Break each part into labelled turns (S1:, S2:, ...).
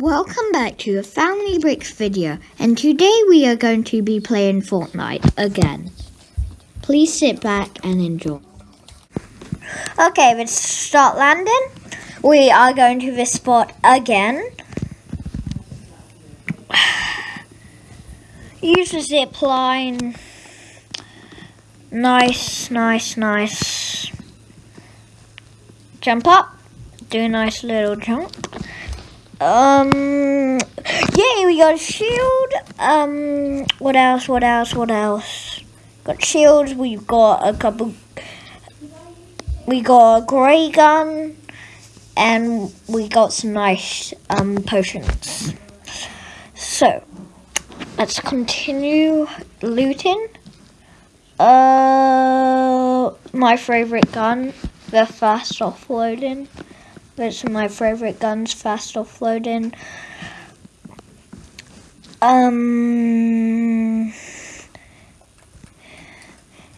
S1: Welcome back to a Family Bricks video and today we are going to be playing Fortnite again. Please sit back and enjoy. Okay, let's start landing. We are going to this spot again. Use the zip line. Nice, nice, nice. Jump up. Do a nice little jump. Um, yay, we got a shield. Um, what else, what else, what else? Got shields, we've got a couple, we got a grey gun, and we got some nice, um, potions. So, let's continue looting. Uh, my favourite gun, the fast offloading. It's my favorite guns, fast offloading. Um,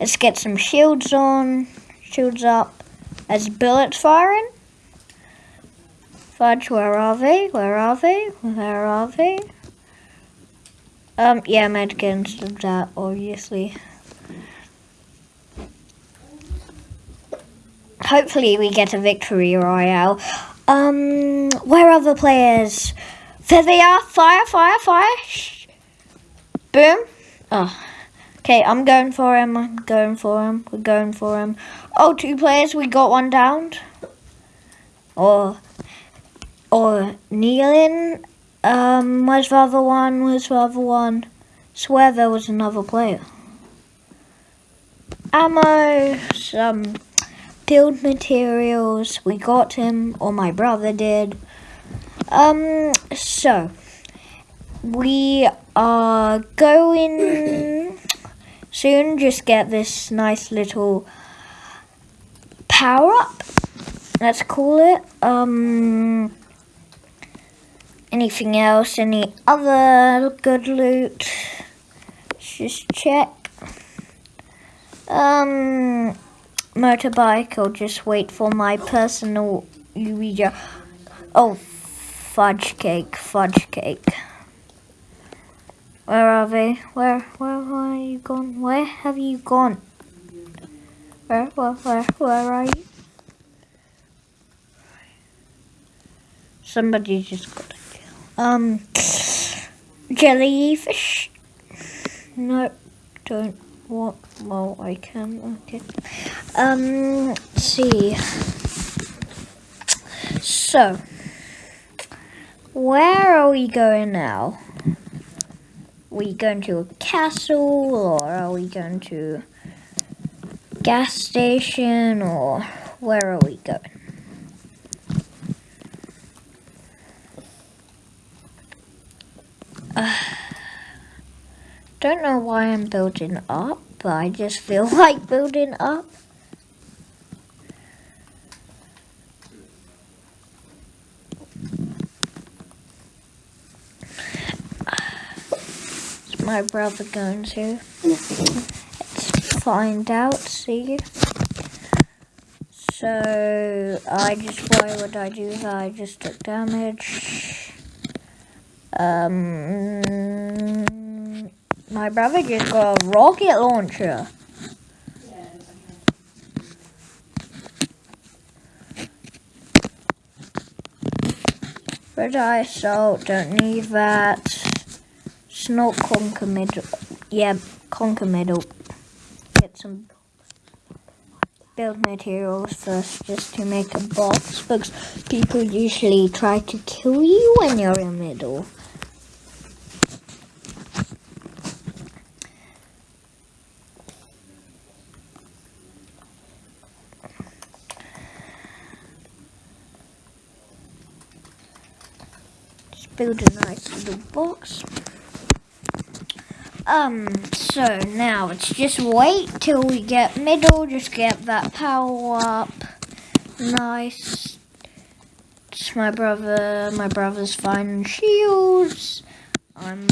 S1: let's get some shields on, shields up. As bullets firing. Fudge, where are they? Where are they? Where are they? Um, yeah, medkins that, obviously. Hopefully we get a victory royale. Um, where are the players? There they are. Fire, fire, fire. Boom. Oh. Okay, I'm going for him. I'm going for him. We're going for him. Oh, two players. We got one downed. Or, or kneeling. Um, where's the other one? Where's the other one? Swear there was another player. Ammo. Some build materials. We got him, or my brother did. Um, so, we are going soon just get this nice little power up. Let's call it. Um, anything else? Any other good loot? Let's just check. Um, motorbike or just wait for my personal Ouija. Oh, fudge cake, fudge cake. Where are they? Where, where, where are you gone? Where have you gone? Where, where, where, where are you? Somebody just got a kill. Um, jellyfish? No, don't what? Well, I can. Okay. Um, see. So, where are we going now? we going to a castle or are we going to gas station or where are we going? Don't know why I'm building up, but I just feel like building up. Is my brother going to? Let's find out, see. So, I just, why would I do that? I just took damage. Um... My brother just got a rocket launcher. Red eye salt, don't need that. Snort conquer middle. Yeah, conquer middle. Get some build materials first just to make a box because people usually try to kill you when you're in middle. Build a nice little box. Um, so now let's just wait till we get middle, just get that power up. Nice. It's my brother, my brother's fine shields. I'm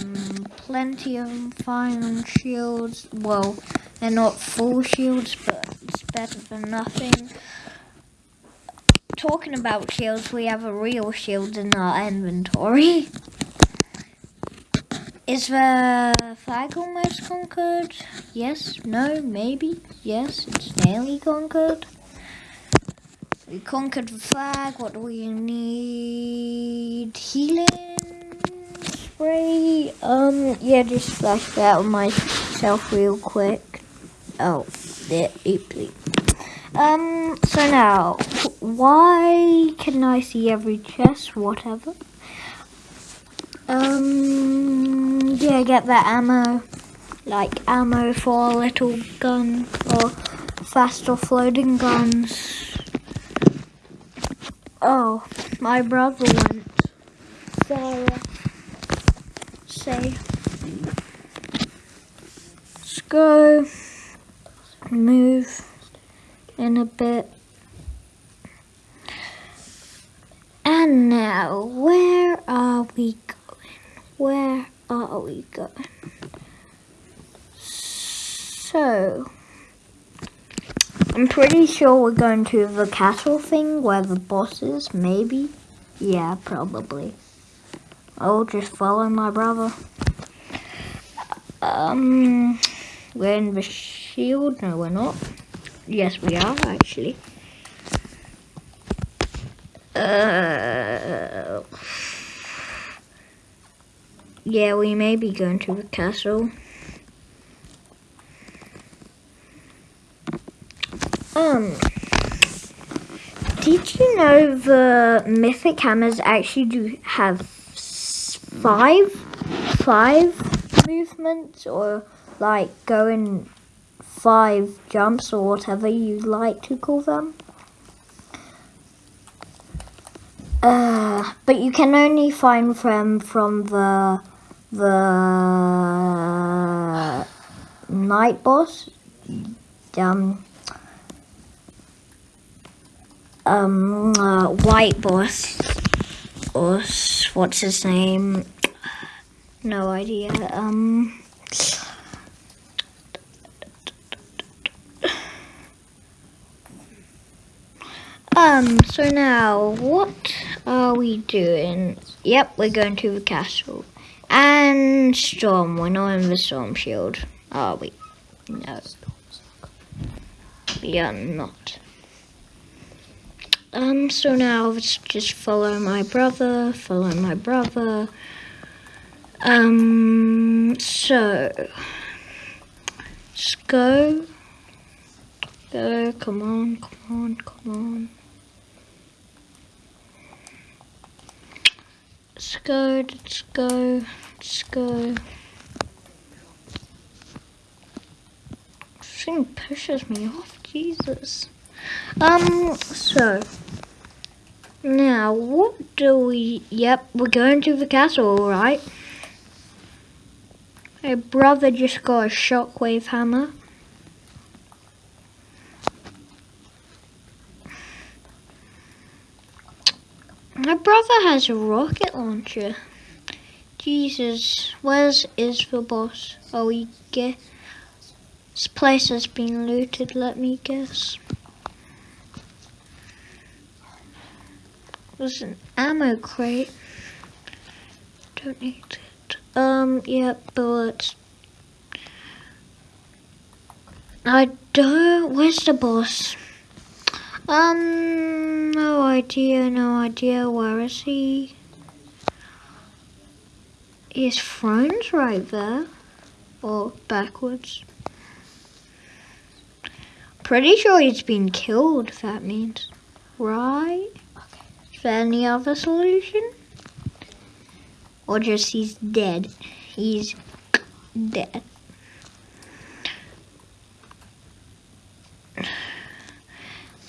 S1: plenty of fine shields. Well, they're not full shields, but it's better than nothing. Talking about shields, we have a real shield in our inventory. Is the flag almost conquered? Yes, no, maybe, yes, it's nearly conquered. We conquered the flag, what do we need? Healing spray? Um, yeah, just flash that on myself real quick. Oh, there, oopsie. Um, so now, why can I see every chest? Whatever. Um, yeah, get that ammo. Like ammo for a little gun or fast offloading guns. Oh, my brother went. Sarah. Say. Let's go. Move in a bit. And now, where are we going? where are we going? So, I'm pretty sure we're going to the castle thing where the boss is, maybe? Yeah, probably. I'll just follow my brother. Um, we're in the shield. No, we're not. Yes, we are, actually. Uh... Yeah, we may be going to the castle. Um, did you know the mythic hammers actually do have five, five movements or like going five jumps or whatever you like to call them? Uh, but you can only find them from the the night boss, um, um, uh, white boss, or what's his name? No idea. Um. Um, so now, what are we doing? Yep, we're going to the castle. And Storm, we're not in the Storm Shield, are we? No. We are not. Um, so now let's just follow my brother, follow my brother. Um, so, let's go. Go, come on, come on, come on. Let's go, let's go, let's go. This thing pushes me off, Jesus. Um, so. Now, what do we... Yep, we're going to the castle, alright? My brother just got a shockwave hammer. My has a rocket launcher. Jesus, where's is the boss? Oh, we get this place has been looted. Let me guess. There's an ammo crate. Don't need it. Um, yeah, bullets. I don't. Where's the boss? Um, no idea, no idea. Where is he? His friend's right there. Or backwards. Pretty sure he's been killed, that means. Right? Okay. Is there any other solution? Or just he's dead? He's dead.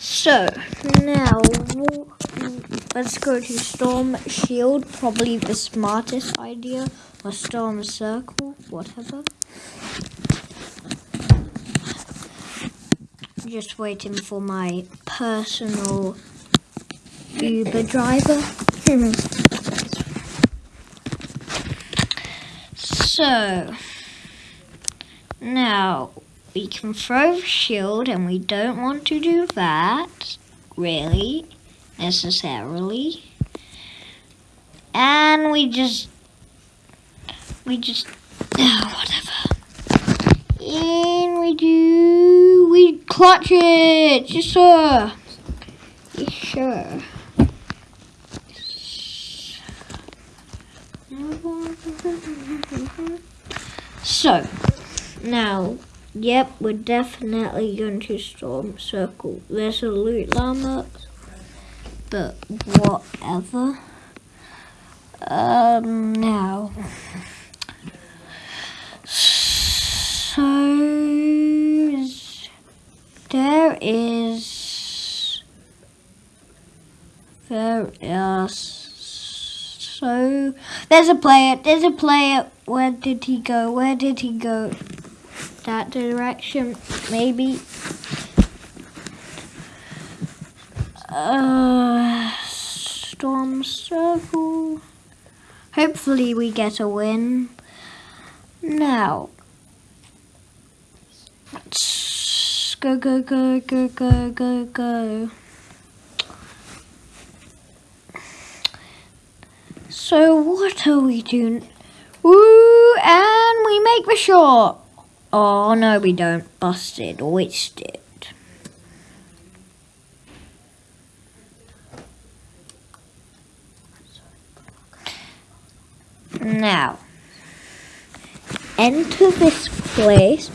S1: So, now, let's go to Storm Shield, probably the smartest idea, or Storm Circle, whatever. Just waiting for my personal Uber driver. so, now, we can throw shield and we don't want to do that, really. necessarily. And we just, we just, oh, whatever. And we do, we clutch it, yes sir. Yes sir. So, now, yep, we're definitely going to storm circle. There's a loot llama, but whatever. Um, now, so there is there is so there's a player. There's a player. Where did he go? Where did he go? That direction, maybe. Uh, storm circle. Hopefully we get a win. Now, let's go, go, go, go, go, go, go. So what are we doing? Woo! And we make the shot. Oh no, we don't. Busted. it. Now, enter this place.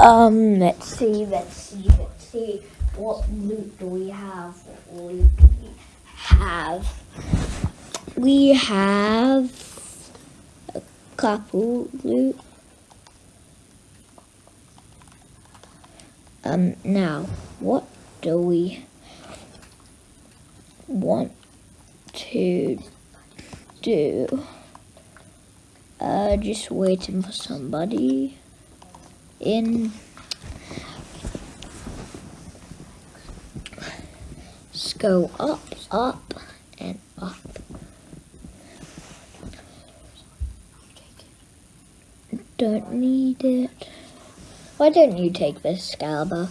S1: Um, let's see, let's see, let's see. What loot do we have? What loot do we have? We have a couple loot. Um, now, what do we want to do? Uh, just waiting for somebody in. Let's go up, up, and up. Don't need it. Why don't you take this, Scalber?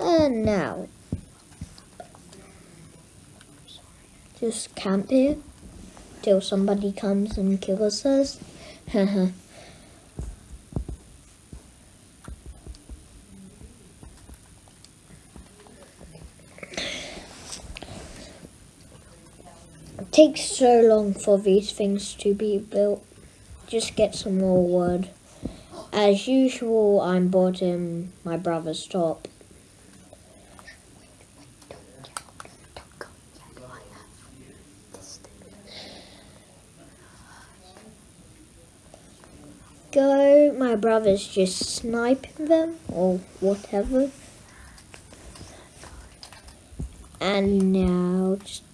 S1: And now, just camp here till somebody comes and kills us. It takes so long for these things to be built. Just get some more wood. As usual, I'm bottom, my brother's top. Go, my brother's just sniping them or whatever. And now just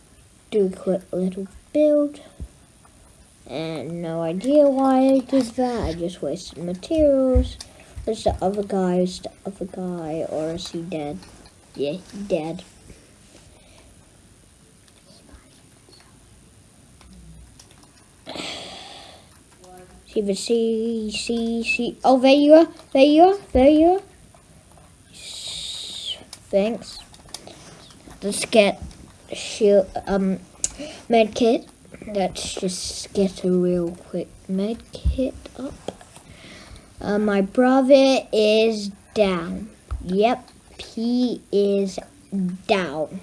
S1: do a quick little build. And no idea why I did that. I just wasted materials. There's the other guy, is the other guy, or is he dead? Yeah, he dead. See the see, see, see. Oh, there you are. There you are. There you are. Thanks. Let's get shield, um, med kit. Let's just get a real quick med kit up. Uh, my brother is down. Yep, he is down.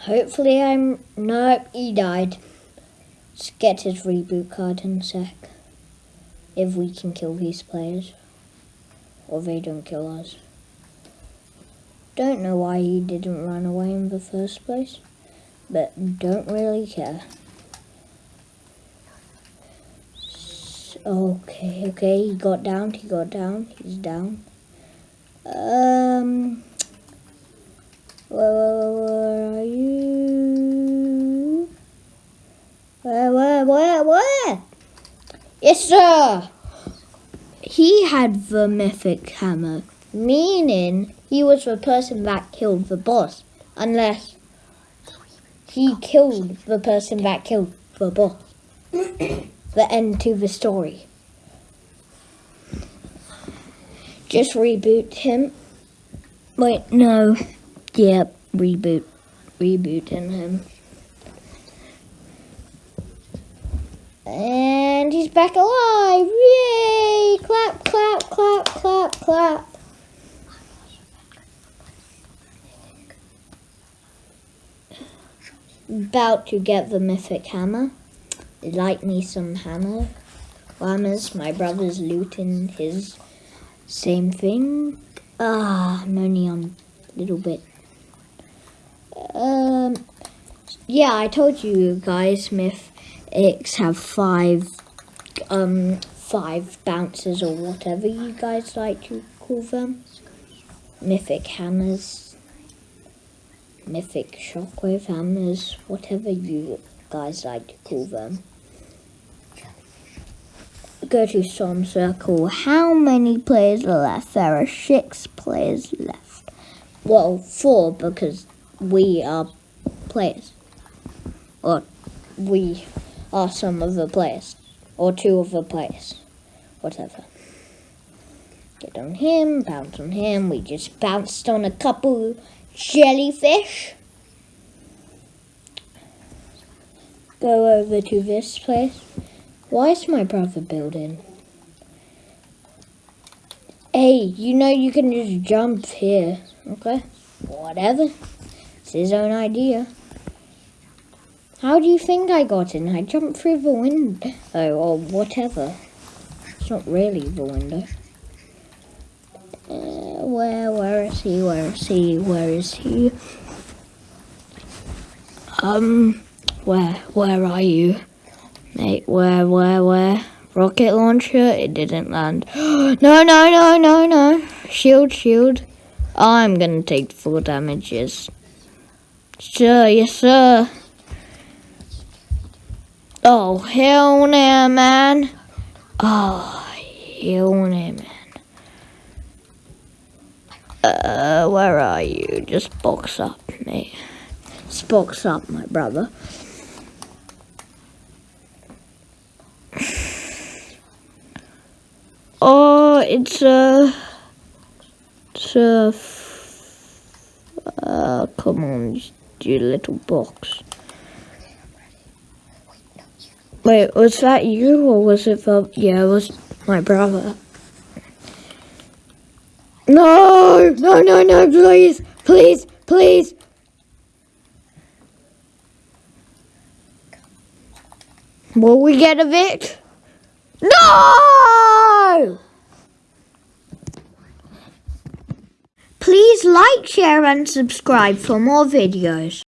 S1: Hopefully I'm... Nope, he died. Let's get his reboot card in a sec. If we can kill these players. Or they don't kill us. Don't know why he didn't run away in the first place, but don't really care. Okay, okay, he got down, he got down, he's down. Um, where, where, where are you? Where, where, where, where? Yes, sir! He had the mythic hammer, meaning he was the person that killed the boss. Unless, he killed the person that killed the boss. the end to the story. Just reboot him. Wait, no. Yep, reboot. Rebooting him. And he's back alive! Yay! Clap, clap, clap, clap, clap. About to get the mythic hammer. Like me some hammer. Hammers, my brother's looting his same thing. Ah, I'm only on a little bit. Um, yeah, I told you guys Myth X have five, um, five bounces or whatever you guys like to call them. Mythic hammers, mythic shockwave hammers, whatever you guys like to call them. Go to Storm Circle. How many players are left? There are six players left. Well, four because we are players. Or we are some of the players. Or two of the players. Whatever. Get on him, bounce on him. We just bounced on a couple jellyfish. Go over to this place. Why is my brother building? Hey, you know you can just jump here, okay? Whatever. It's his own idea. How do you think I got in? I jumped through the window or whatever. It's not really the window. Uh, where, where is he? Where is he? Where is he? Um, where, where are you? Mate, where, where, where? Rocket launcher? It didn't land. no, no, no, no, no. Shield, shield. I'm gonna take full damages. Sure, yes, sir. Oh, hell no, man. Oh, hell no, man. Uh, where are you? Just box up, me. Just box up, my brother. Oh, it's a, it's a, uh, come on, you little box. Wait, was that you or was it yeah, it was my brother. No, no, no, no, please, please, please. Will we get a Vic? No! Please like, share and subscribe for more videos.